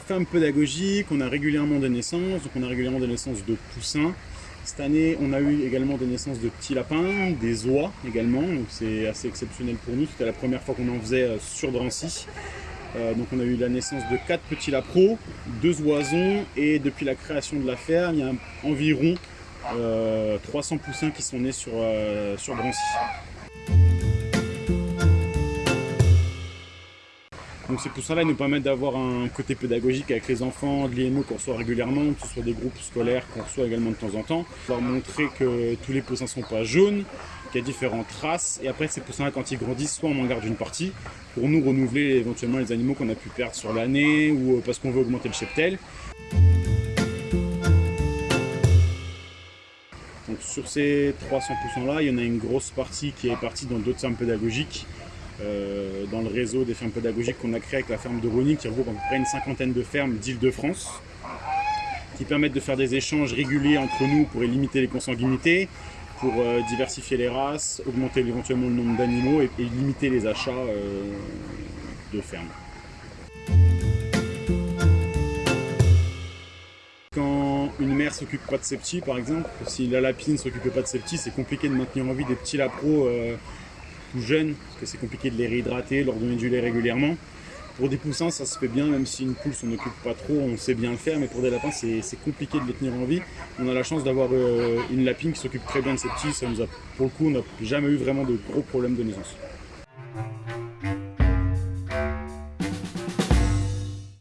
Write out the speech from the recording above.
ferme pédagogique, on a régulièrement des naissances, donc on a régulièrement des naissances de poussins. Cette année, on a eu également des naissances de petits lapins, des oies également, donc c'est assez exceptionnel pour nous. C'était la première fois qu'on en faisait euh, sur Drancy. Euh, donc on a eu la naissance de quatre petits lapros, deux oisons, et depuis la création de la ferme, il y a environ 300 poussins qui sont nés sur, sur Drancy. Donc ces poussins-là nous permettent d'avoir un côté pédagogique avec les enfants, de l'IMO qu'on reçoit régulièrement, que ce soit des groupes scolaires qu'on reçoit également de temps en temps. Pour montrer que tous les poussins ne sont pas jaunes, qu'il y a différentes races. Et après, ces poussins-là, quand ils grandissent, soit on en garde une partie pour nous renouveler éventuellement les animaux qu'on a pu perdre sur l'année ou euh, parce qu'on veut augmenter le cheptel. Donc sur ces 300 poussins-là, il y en a une grosse partie qui est partie dans d'autres fermes pédagogiques euh, dans le réseau des fermes pédagogiques qu'on a créé avec la ferme de Rony, qui regroupe à peu près une cinquantaine de fermes d'Île-de-France, qui permettent de faire des échanges réguliers entre nous pour limiter les consanguinités, pour euh, diversifier les races, augmenter éventuellement le nombre d'animaux et, limiter les achats euh, de fermes. Quand une mère s'occupe pas de ses petits, par exemple, si la lapine ne s'occupe pas de ses petits, c'est compliqué de maintenir en vie des petits lapros jeunes, parce que c'est compliqué de les réhydrater, leur donner du lait régulièrement. Pour des poussins, ça se fait bien, même si une poule s'en occupe pas trop, on sait bien le faire, mais pour des lapins, c'est compliqué de les tenir en vie. On a la chance d'avoir euh, une lapine qui s'occupe très bien de ses petits, ça nous a, pour le coup, on n'a jamais eu vraiment de gros problèmes de naissance.